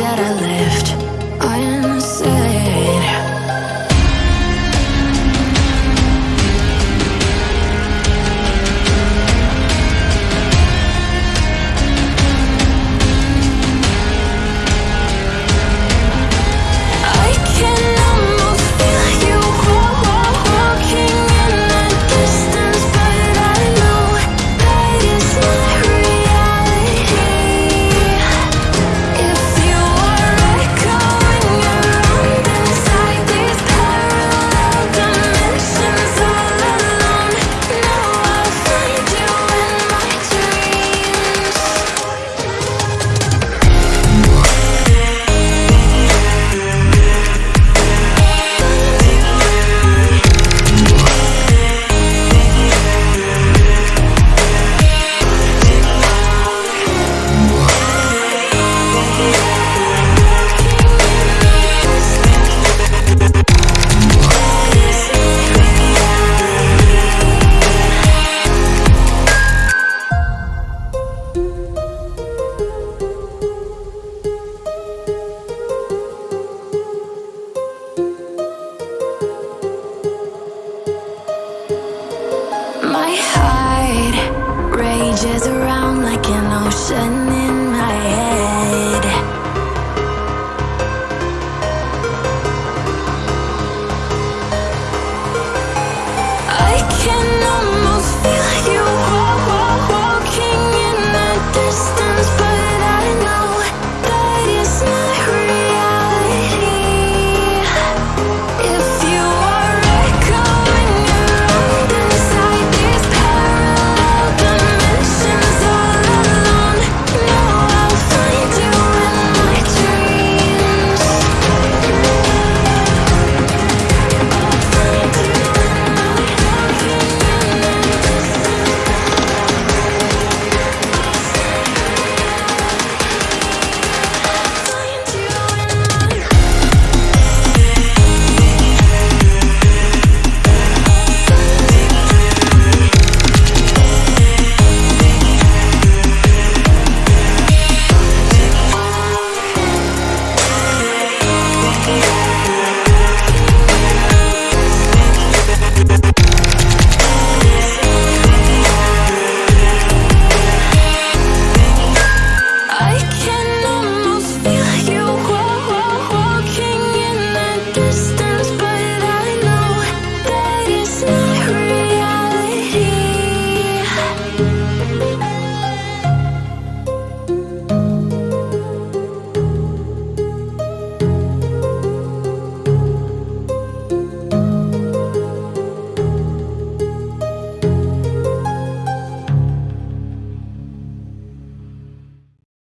that I live. Changes around like an ocean in my head.